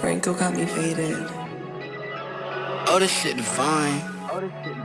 Franco got me faded. Oh, this shit divine. Oh, this shit divine.